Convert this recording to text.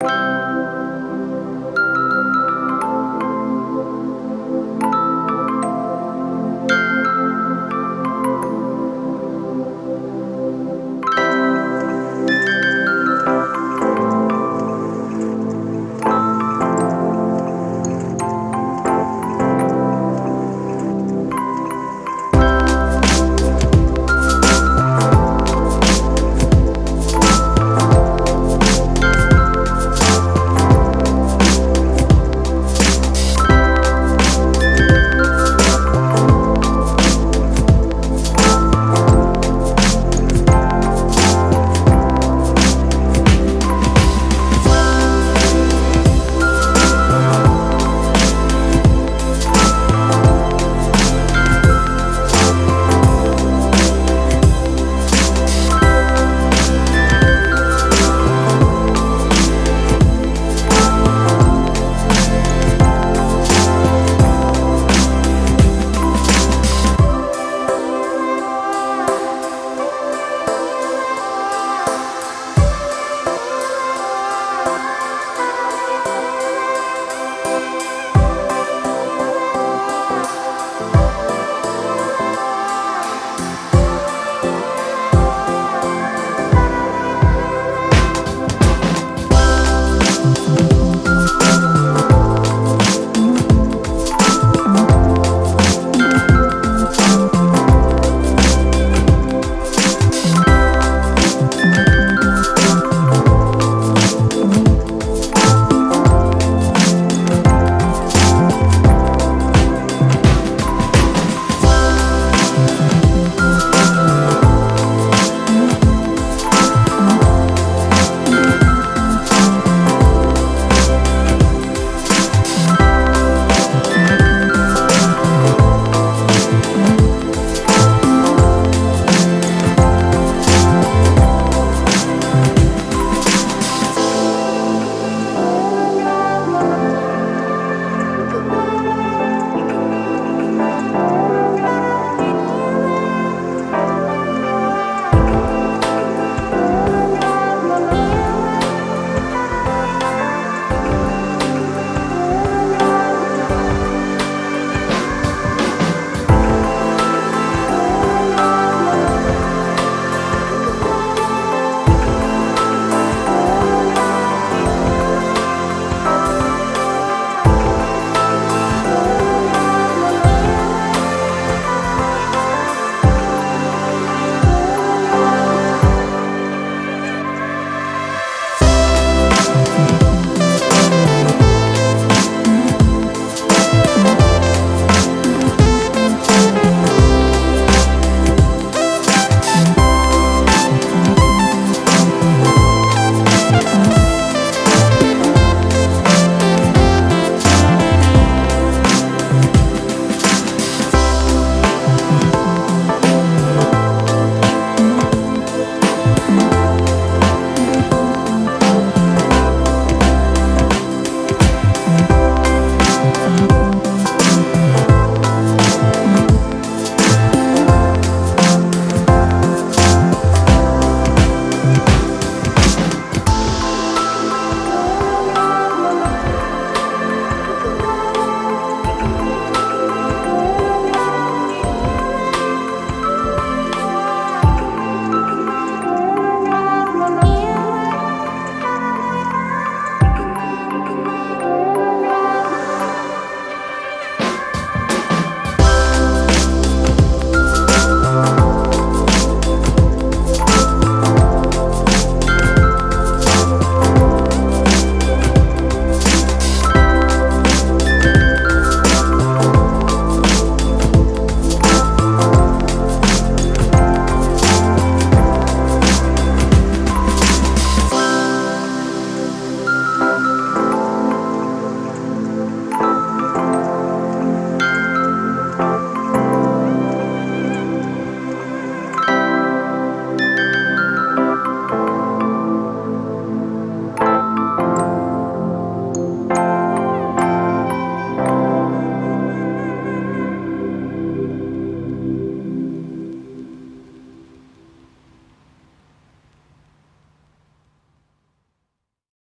you